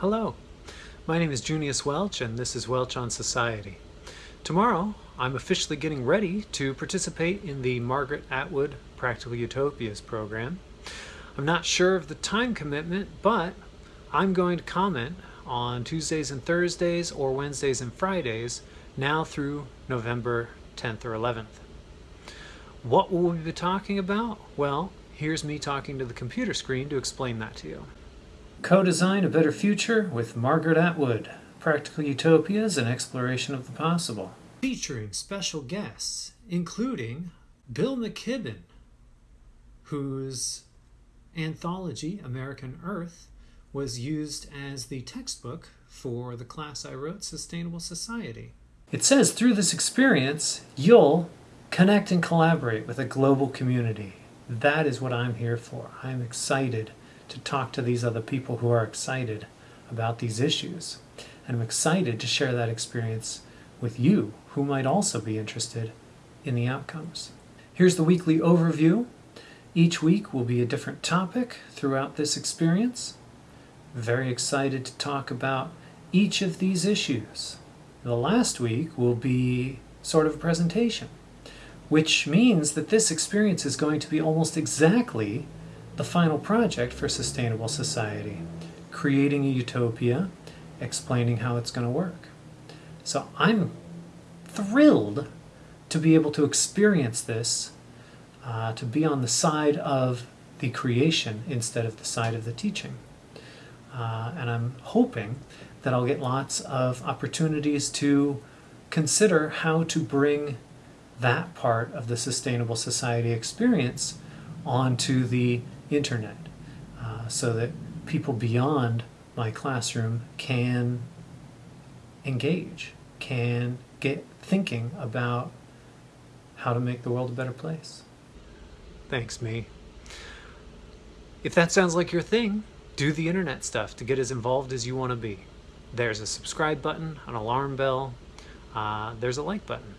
Hello, my name is Junius Welch and this is Welch on Society. Tomorrow I'm officially getting ready to participate in the Margaret Atwood Practical Utopias program. I'm not sure of the time commitment, but I'm going to comment on Tuesdays and Thursdays or Wednesdays and Fridays now through November 10th or 11th. What will we be talking about? Well, here's me talking to the computer screen to explain that to you. Co-design a better future with Margaret Atwood. Practical Utopias and Exploration of the Possible. Featuring special guests, including Bill McKibben, whose anthology, American Earth, was used as the textbook for the class I wrote, Sustainable Society. It says through this experience, you'll connect and collaborate with a global community. That is what I'm here for. I'm excited to talk to these other people who are excited about these issues. And I'm excited to share that experience with you who might also be interested in the outcomes. Here's the weekly overview. Each week will be a different topic throughout this experience. Very excited to talk about each of these issues. The last week will be sort of a presentation, which means that this experience is going to be almost exactly the final project for Sustainable Society, creating a utopia, explaining how it's going to work. So I'm thrilled to be able to experience this, uh, to be on the side of the creation instead of the side of the teaching. Uh, and I'm hoping that I'll get lots of opportunities to consider how to bring that part of the Sustainable Society experience onto the internet uh, so that people beyond my classroom can engage, can get thinking about how to make the world a better place. Thanks, me. If that sounds like your thing, do the internet stuff to get as involved as you want to be. There's a subscribe button, an alarm bell, uh, there's a like button.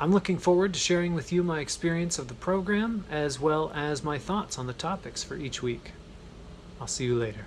I'm looking forward to sharing with you my experience of the program as well as my thoughts on the topics for each week. I'll see you later.